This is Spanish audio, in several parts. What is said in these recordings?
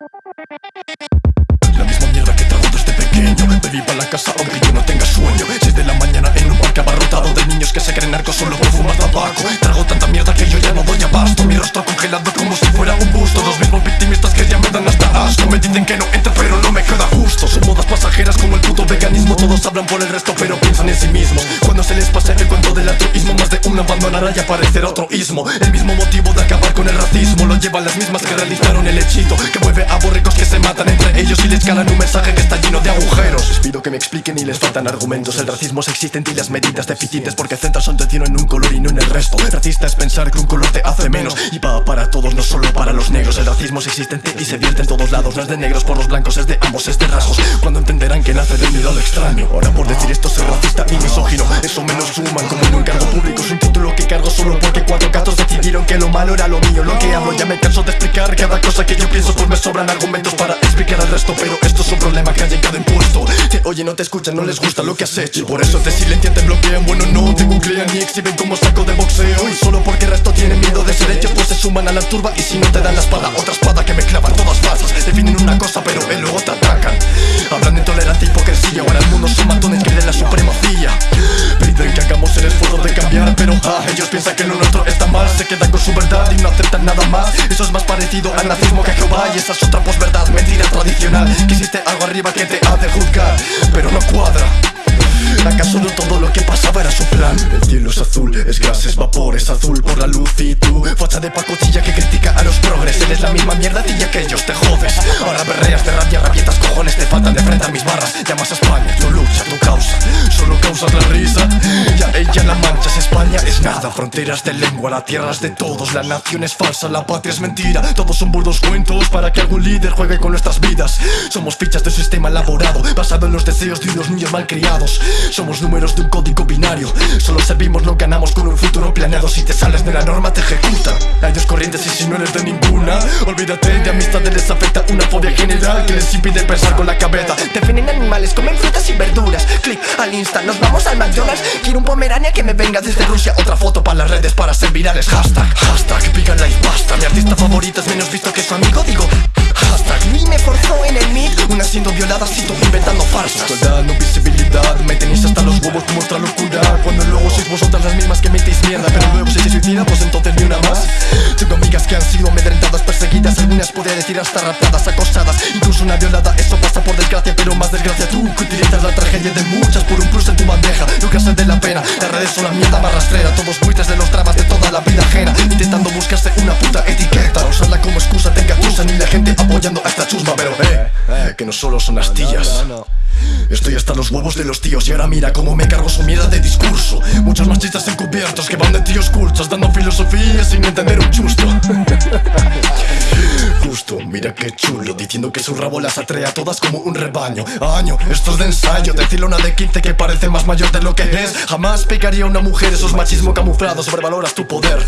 La misma mierda que trago desde pequeño. Bebí pa' la casa aunque yo no tenga sueño. 6 de la mañana en un parque abarrotado De niños que se creen narcos solo por fumar tabaco. Trago tanta mierda que yo ya no doy abasto. Mi rostro congelado como si fuera un busto. Los mismos victimistas que ya asco Me dicen que no entra pero no me queda justo Son modas pasajeras como el puto veganismo. Todos hablan por el resto pero piensan en sí mismos Cuando se les pase el cuento del altruismo Más de uno abandonará y aparecerá otro ismo. El mismo motivo de acabar con el racismo Lo llevan las mismas que realizaron el hechito. Que mueve a borricos que se matan entre ellos Y les calan un mensaje que está lleno de agujeros. Les pido que me expliquen y les faltan argumentos. El racismo es existente y las medidas deficientes Porque centran su atención en un color y no en el resto. Racista es pensar que un color te hace menos Y va para todos, no solo para los negros. El racismo es existente y se vierte en todos lados No es de negros por los blancos, es de ambos, es de rasgos. Cuando entenderán que nace del miedo al extraño. Ahora por decir esto soy racista y misógino. Eso menos suman como en un cargo público. Es un título que cargo solo porque cuatro gatos decidieron que lo malo era lo mío. Lo que hablo ya me canso de explicar cada cosa que yo pienso Pues me sobran argumentos para explicar al resto. Pero esto es un problema que ha llegado impuesto Te oye, no te escuchan, no les gusta lo que has hecho. Por eso te silencian, te bloquean, bueno no te googlean Ni exhiben como saco de boxeo. Y solo porque el resto tiene miedo de ser hechos Pues se suman a la turba y si no te dan la espada Otra espada Ah, ellos piensan que lo nuestro está mal. Se quedan con su verdad y no aceptan nada más. Eso es más parecido al nazismo que a Jehová Y esa es otra posverdad, mentira tradicional. Que existe algo arriba que te ha de juzgar Pero no cuadra. ¿Acaso no todo lo que pasaba era su plan? El cielo es azul, es gas, es azul por la luz y tú Facha de pacotilla que critica a los progres. Eres la misma mierda tilla que ellos te jodes. Ahora berreas de rabia, rabietas, cojones Te faltan de frente a mis barras. Llamas a España, tu lucha, tu causa Solo causas la risa. Ya ella la es nada Fronteras de lengua, la tierra es de todos La nación es falsa, la patria es mentira. Todos son burdos cuentos para que algún líder juegue con nuestras vidas. Somos fichas de un sistema elaborado Basado en los deseos de unos niños malcriados. Somos números de un código binario Solo servimos, no ganamos con un futuro planeado. Si te sales de la norma te ejecutan Hay dos corrientes y si no eres de ninguna Olvídate de amistades, les afecta una fobia general Que les impide pensar con la cabeza. Definen animales, comen frutas y verduras. Clic al insta, nos vamos al McDonald's. Quiero un pomerania que me venga desde Rusia Otra foto para las redes para ser virales. Hashtag, hashtag, pica life basta Mi artista favorita es menos visto que su amigo. Digo, hashtag Luis me forzó en el mic Una siendo violada, cito inventando farsas. Toda no visibilidad, me tenéis hasta los huevos como otra locura. Cuando luego sois vosotras las mismas que metéis mierda Pero luego si se suicida, pues entonces ni una más. Tengo amigas que han sido amedrentadas, perseguidas Algunas podría decir hasta raptadas, acosadas. Incluso una violada, eso pasa por desgracia Pero más desgracia tú, que utilizas la tragedia de muchas Por un plus en tu bandeja, nunca se de la pena Las redes son la mierda más rastrera Todos buitres de los dramas de toda la vida ajena. Intentando buscarse una puta etiqueta. Usarla como excusa, te engatusan Y la gente apoyando a esta chusma. Pero eh, que no solo son astillas. Estoy hasta los huevos de los tíos y ahora mira cómo me cargo su mierda de discurso. Muchos machistas encubiertos que van de tíos cultos Dando filosofía sin entender un chusto qué chulo Diciendo que su rabo las atrae a todas como un rebaño. Año, esto es de ensayo Decirle a una de 15 que parece más mayor de lo que es. Jamás pegaría a una mujer, eso es machismo camuflado Sobrevaloras tu poder.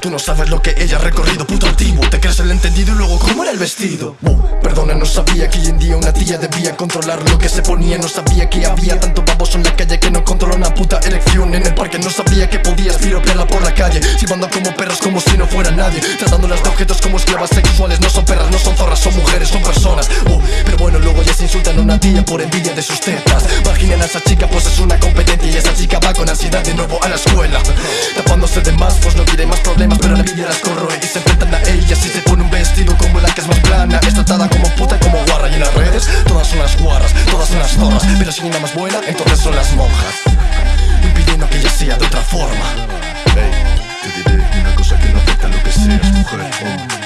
Tú no sabes lo que ella ha recorrido, puto antiguo. Te crees el entendido y luego cómo era el vestido uh, Perdona, no sabía que hoy en día una tía debía controlar lo que se ponía. No sabía que había tanto baboso en la calle que no controla una puta elección. En el parque no sabía que podías piropearla por la calle. Silbando como perros como si no fuera nadie. Tratándolas de objetos como esclavas sexuales. No son perras, no son zorras, son mujeres, son personas. Uh, Pero bueno, luego ya se insultan a una tía por envidia de sus tetas. Marginan a esa chica pues es una competencia Y esa chica va con ansiedad de nuevo a la escuela. Tapándose de más pues no quiere más problemas Pero la envidia las corroe y se enfrentan a ellas Y se pone un vestido como la que es más plana Es tratada como puta, como guarra Y en las redes todas son las guarras, todas son las zorras. Pero si una más buena, entonces son las monjas. Impidiendo que ella sea de otra forma. Te diré una cosa que no afecta lo que seas mujer